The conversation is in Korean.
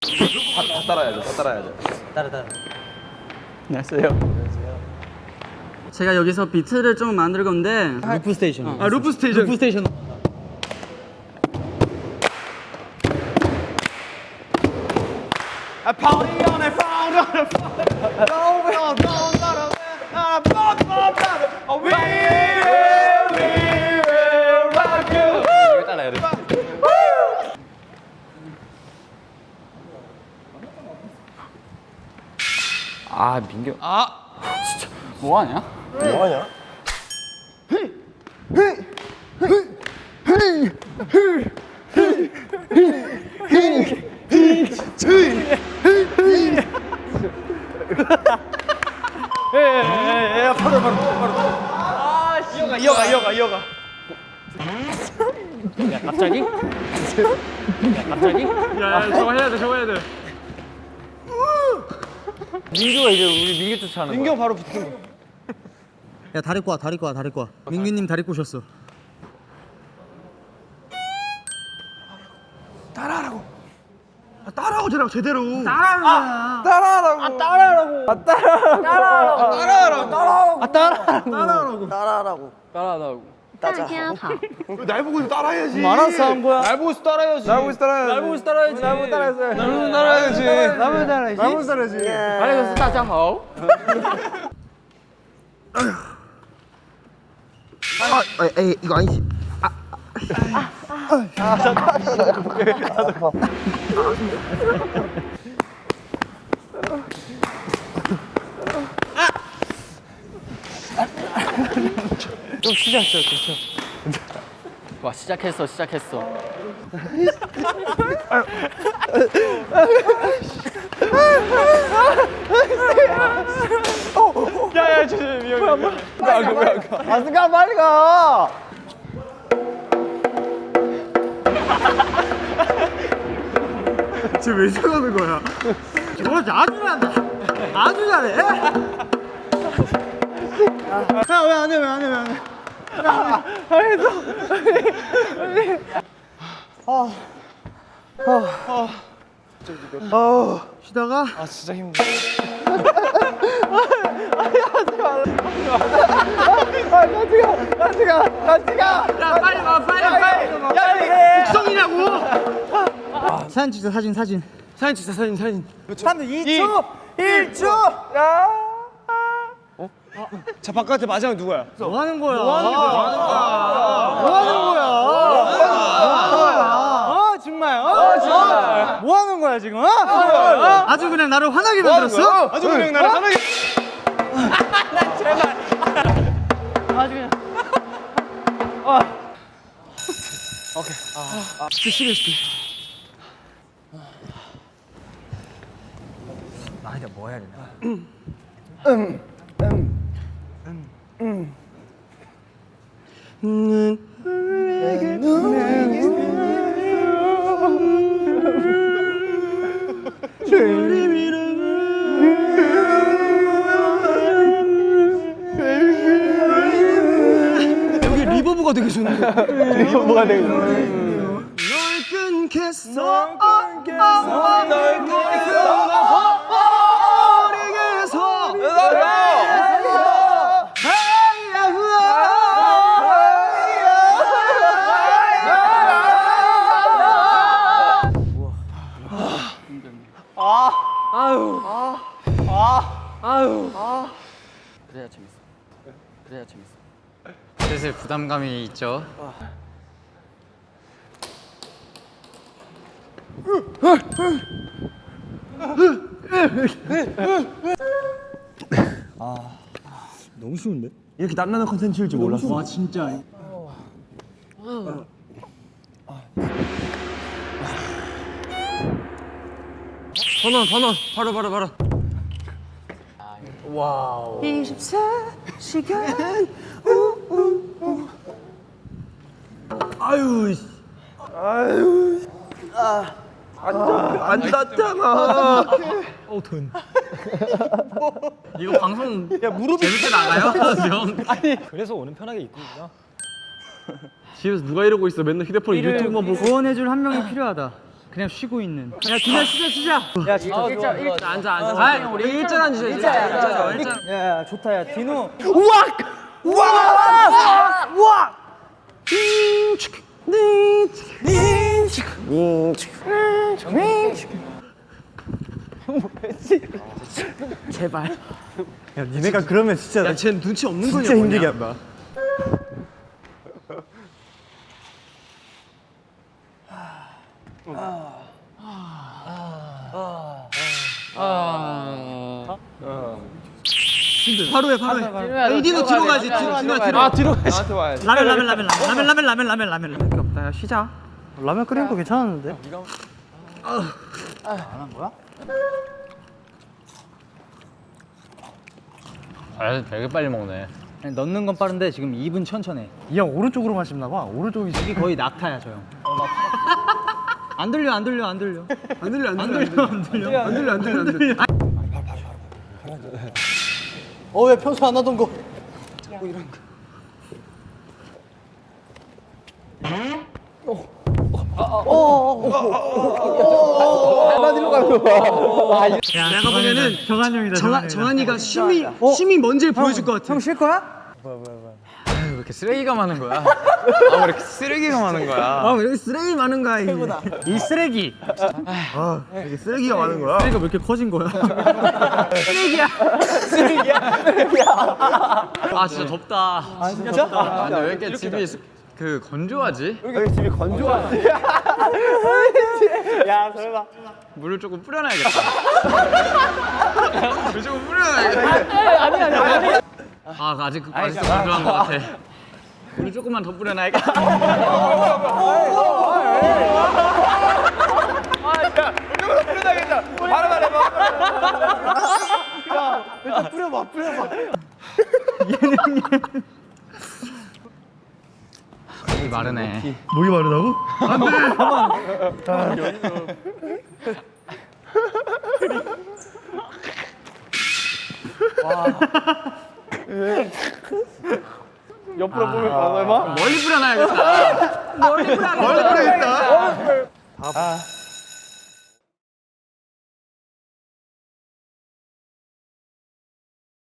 다 따라야죠. 다 따라야죠. 따라 따라. 안녕하세요. 제가 여기서 비트를 좀 만들 건데 루프 스테이션. 아 루프 스테이션 루프 스테이션. A party on a found on a found. 아 민규. 아 진짜 뭐 하냐? 뭐 하냐? 이어가 이어가 이어가. 갑자기? 갑자기? 야 저거 해야 돼 저거 해야 돼 민규가 이제 우리 민규 쫓아하는 거야. 민규 바로 붙은 거. 야 다리 꼬아 다리 꼬아 다리 꼬아. 민규님 다리 꼬셨어. 따라하고 저랑 제대로. 따라하는 따라하라고. 따라하라고. 아 따라하라고. 따라하라고. 따라하라고. 아 따라하라고. 따라하라고. 따라하라고. 大家好， 날 보고 따라해야지. 알아서 한 거야. 날 보고 따라해야지. 날 보고 따라해야지. 날 보고 따라야지. 날 보고 따라해야지. 날 보고 따라해야지. 날 보고 따라해야지. 날 보고 따라해야지. 알겠어 따자 호. 에이 이거 아니지 좀 시작했어 그렇죠. 와 시작했어 시작했어. 야야 조심해 미안. 왜안 가? 왜안 가? 아스가 빨리 가 쟤왜 저러는 거야 저거 아주 잘한다 아주 잘해 야왜 안 해 왜 안해 왜 안해 쉬다가 아 진짜 힘들어. 야 빨리 와 빨리 빨리 야 국성이냐고 사진 찍자 사진 사진. 사진 찍자 사진 사진. 3분 2초 1초. 자 바깥에 마지막 누구야? 뭐 하는 거야? 뭐 하는 거야 뭐 하는 거야? 어 정말 어 정말 뭐 하는 거야 지금? 어? 아주 그냥 나를 화나게 만들었어? 아주 그냥 나를 하나게. 아주 그냥 진짜 싫어 싫어 여기 리버브가 되게 좋네. 뭐가 되고. 널 끊겠어 널 끊겠어. 그래야 재밌어. 그래야 재밌어. 슬슬 부담감이 있죠 너무 쉬운데? 이렇게 땀나는 컨텐츠일 줄 몰랐어. 와 진짜. 번원 번원. 바로 바로 바로. 안 닿잖아. 이거 방송 야 무릎이 재밌게 나가요? 형. 그래서 오늘 편하게 입고 있구나. 집에서 누가 이러고 있어? 맨날 휴대폰 유튜브만 보고? 구원해줄 한 명이 필요하다. 그냥 쉬고 있는. 야 디나 쉬자 쉬자. 야 진짜. 일자 일자. 앉아 앉아. 아, 우리 일자로 앉으자. 일자야, 일자. 야, 야, 좋다, 야, 디노. 야 니네가 그러면 진짜 야 쟤는 눈치 없는 거냐 진짜 힘들게 한다 바로 해 바로 해이 디노 뒤로 가야지 디노 디노 뒤로 아 뒤로 가야지. 나한테 와야지. 라면, 라면, 라면, 라면, 라면, 라면, 라면, 라면, 라면. 없다, 야, 쉬자. 라면 끓이는 거 괜찮았는데 아 되게 빨리 먹네. 넣는 건 빠른데 지금 2분 천천해. 이형 오른쪽으로만 씹나 봐 오른쪽이 이게 거의 낙타야, 저 형. 안 들려, 안 들려, 안 들려. 안 들려 안안 들려 들려, 안 들려. 안 들려 안 들려 안 들려 어왜 평소 안 하던 거? 내가 보면은 정한 형이다. 정한, 정한이가 쉼이 쉼이 뭔지를 보여줄 것 같아 형 쉴 거야? 왜 이렇게 쓰레기가 많은 거야? 아왜 이렇게 쓰레기가 많은 거야? 아왜 이렇게 쓰레기 많은 거야 이게 이 쓰레기. 아 이게 쓰레기가 많은 거야 쓰레기가 왜 이렇게 커진 거야? 아 진짜 덥다. 아 진짜? 아, 근데 왜 이렇게 집이 그 건조하지? 여기 집이 건조하지. 야, 설마. 물을 조금 뿌려놔야겠다. 물 조금 뿌려놔야겠다. 아니 아니 아니. 아 아직 아직도 건조한 것 같아. 우리 조금만 더 뿌려놔야 겠다 조금만 뿌려놔야 겠다 바로 말해봐 일단 뿌려봐 뿌려봐 목이 마르네 목이 마르다고? 안 돼 가만 와. 옆으로 보면 봐, 설마? 멀리 뿌려놔야겠다. 멀리 뿌려야겠다